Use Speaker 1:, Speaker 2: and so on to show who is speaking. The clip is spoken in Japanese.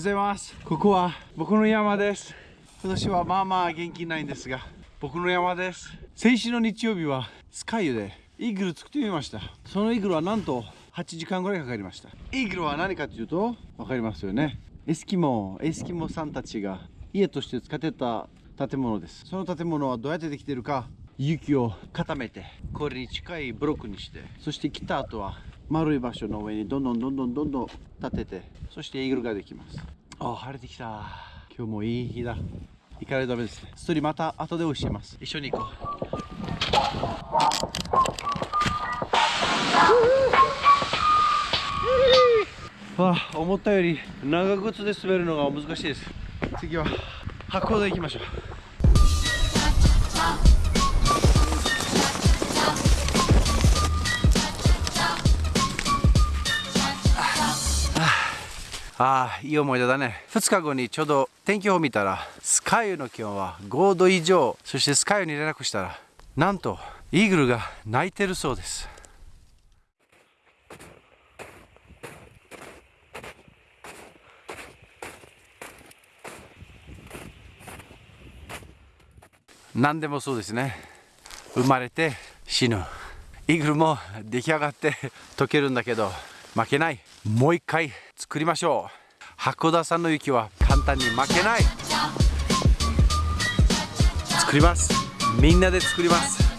Speaker 1: ございます。ここは僕の山です。今年はまあまあ元気ないんですが僕の山です。先週の日曜日はスカイでイーグル作ってみました。そのイーグルはなんと8時間ぐらいかかりました。イーグルは何かというと分かりますよね。エスキモエスキモさんたちが家として使ってた建物です。その建物はどうやってできてるか雪を固めてこれに近いブロックにしてそして来た後は丸い場所の上にどんどんどんどんどんどん立ててそしてイーグルができます。あ晴れてきた。今日もいい日だ。行かないとダメですね。ストーリーまた後で教えます。一緒に行こう。わあ思ったより長靴で滑るのが難しいです。次は箱で行きましょうああいい思い出だね。2日後にちょうど天気予報見たらスカイの気温は5度以上。そしてスカイに連絡したらなんとイーグルが鳴いてるそうです。何でもそうですね。生まれて死ぬ。イーグルも出来上がって溶けるんだけど負けない。もう一回作りましょう。箱田さんの雪は簡単に負けない。作ります。みんなで作ります。